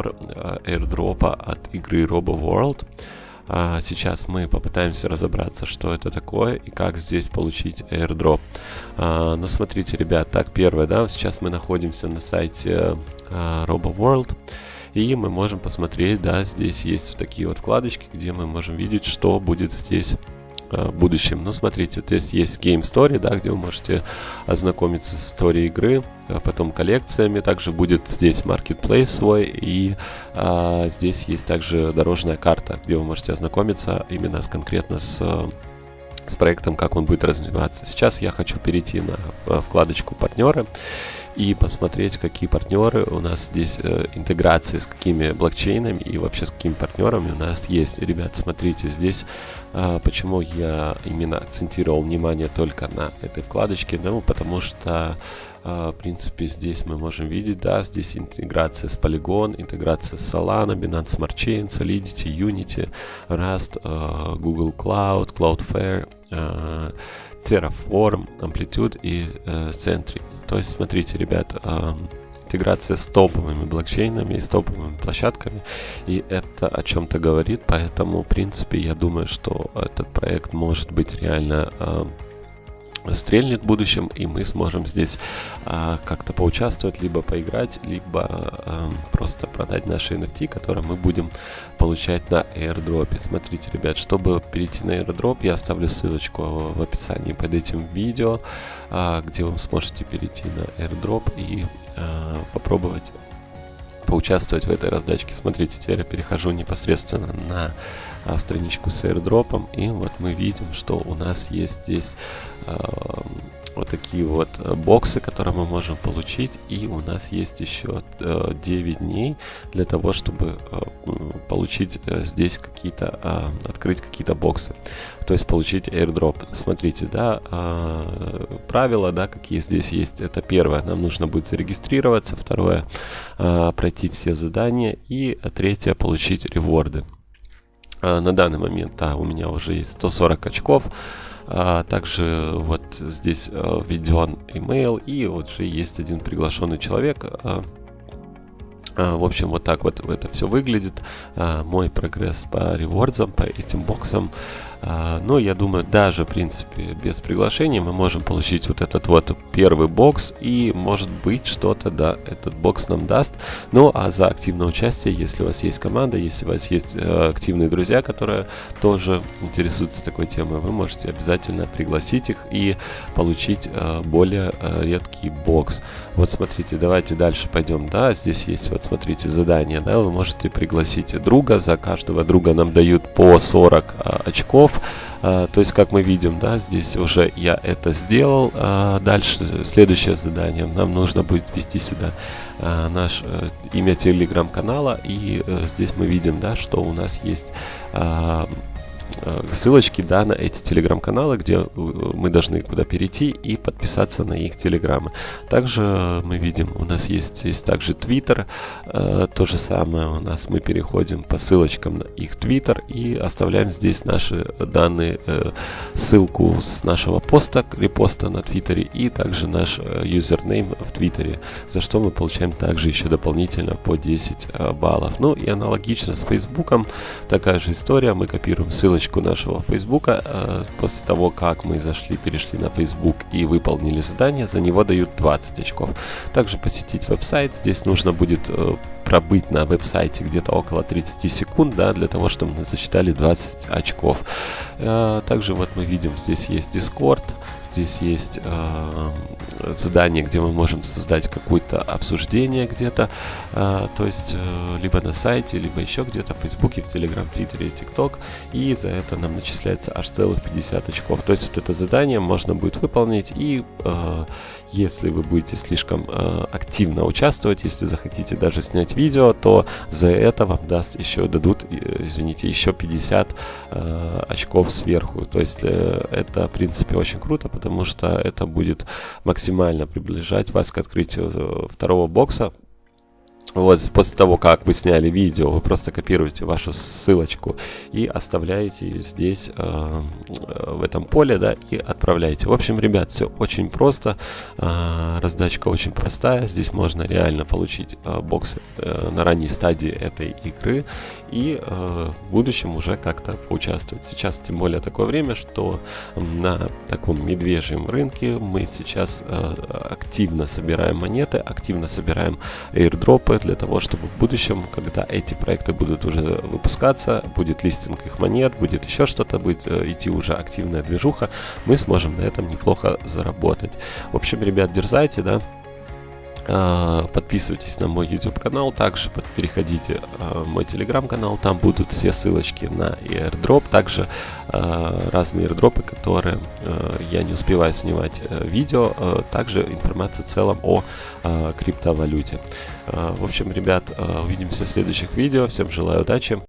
airdropа от игры Robo World. А сейчас мы попытаемся разобраться, что это такое и как здесь получить airdrop. А, ну, смотрите, ребят, так, первое, да, сейчас мы находимся на сайте а, RoboWorld. И мы можем посмотреть, да, здесь есть вот такие вот вкладочки, где мы можем видеть, что будет здесь Э, в будущем. Ну, смотрите, здесь есть Game Story, да, где вы можете ознакомиться с историей игры, а потом коллекциями. Также будет здесь Marketplace свой, и а, здесь есть также дорожная карта, где вы можете ознакомиться именно с, конкретно с с проектом, как он будет развиваться. Сейчас я хочу перейти на э, вкладочку партнеры и посмотреть, какие партнеры у нас здесь э, интеграции с какими блокчейнами и вообще с какими партнерами у нас есть. Ребят, смотрите, здесь э, почему я именно акцентировал внимание только на этой вкладочке, ну, потому что в принципе, здесь мы можем видеть, да, здесь интеграция с Polygon, интеграция с Solana, Binance Smart Chain, Solidity, Unity, Rust, Google Cloud, Cloudflare, Terraform, Amplitude и Sentry. То есть, смотрите, ребят, интеграция с топовыми блокчейнами и с топовыми площадками, и это о чем-то говорит, поэтому, в принципе, я думаю, что этот проект может быть реально стрельнет в будущем, и мы сможем здесь а, как-то поучаствовать, либо поиграть, либо а, просто продать наши NFT, которые мы будем получать на airdrop. Смотрите, ребят, чтобы перейти на airdrop, я оставлю ссылочку в описании под этим видео, а, где вы сможете перейти на airdrop и а, попробовать поучаствовать в этой раздачке. Смотрите, теперь я перехожу непосредственно на а, страничку с airdrop, и вот мы видим, что у нас есть здесь а, вот такие вот э, боксы, которые мы можем получить. И у нас есть еще 9 э, дней для того, чтобы э, получить здесь какие-то, а, открыть какие-то боксы. То есть получить airdrop. Смотрите, да, а, правила, да, какие здесь есть. Это первое, нам нужно будет зарегистрироваться. Второе, а, пройти все задания. И третье, получить реворды. На данный момент, да, у меня уже есть 140 очков. А, также вот здесь а, введен email и вот же есть один приглашенный человек. А, в общем, вот так вот это все выглядит. А, мой прогресс по ревордзам, по этим боксам. А, но я думаю, даже, в принципе, без приглашения мы можем получить вот этот вот первый бокс. И, может быть, что-то, да, этот бокс нам даст. Ну, а за активное участие, если у вас есть команда, если у вас есть э, активные друзья, которые тоже интересуются такой темой, вы можете обязательно пригласить их и получить э, более э, редкий бокс. Вот смотрите, давайте дальше пойдем. Да, здесь есть вот смотрите, задание, да, вы можете пригласить друга, за каждого друга нам дают по 40 а, очков, а, то есть, как мы видим, да, здесь уже я это сделал, а, дальше следующее задание, нам нужно будет ввести сюда а, наш а, имя телеграм-канала, и а, здесь мы видим, да, что у нас есть... А, ссылочки да, на эти телеграм-каналы, где э, мы должны куда перейти и подписаться на их телеграммы. Также мы видим, у нас есть, есть также Твиттер, э, то же самое у нас мы переходим по ссылочкам на их Твиттер и оставляем здесь наши данные, э, ссылку с нашего поста, репоста на Твиттере и также наш э, юзернейм в Твиттере, за что мы получаем также еще дополнительно по 10 э, баллов. Ну и аналогично с Фейсбуком, такая же история, мы копируем ссылочку ссылочку нашего Фейсбука. Э, после того, как мы зашли, перешли на Facebook и выполнили задание, за него дают 20 очков. Также посетить веб-сайт. Здесь нужно будет э, пробыть на веб-сайте где-то около 30 секунд, да, для того, чтобы мы засчитали 20 очков. Э, также вот мы видим, здесь есть Discord, здесь есть э, задание, где мы можем создать какое-то обсуждение где-то, э, то есть э, либо на сайте, либо еще где-то в Фейсбуке, в Телеграм, Твиттере, ТикТок, и за это нам начисляется аж целых 50 очков. То есть вот это задание можно будет выполнить, и э, если вы будете слишком э, активно участвовать, если захотите даже снять видео, то за это вам даст еще, дадут, э, извините, еще 50 э, очков сверху. То есть э, это, в принципе, очень круто, потому что это будет максимально приближать вас к открытию второго бокса, вот после того, как вы сняли видео, вы просто копируете вашу ссылочку и оставляете ее здесь, э, в этом поле, да, и отправляете. В общем, ребят, все очень просто, э, раздачка очень простая, здесь можно реально получить э, боксы э, на ранней стадии этой игры и э, в будущем уже как-то поучаствовать. Сейчас тем более такое время, что на таком медвежьем рынке мы сейчас э, активно собираем монеты, активно собираем airdropы для того, чтобы в будущем, когда эти проекты будут уже выпускаться, будет листинг их монет, будет еще что-то, будет э, идти уже активная движуха, мы сможем на этом неплохо заработать. В общем, ребят, дерзайте, да, подписывайтесь на мой YouTube канал, также переходите а, в мой Telegram канал, там будут все ссылочки на airdrop, также а, разные airdropы, которые я не успеваю снимать э, видео, также информация в целом о криптовалюте. В общем, ребят, увидимся в следующих видео, всем желаю удачи.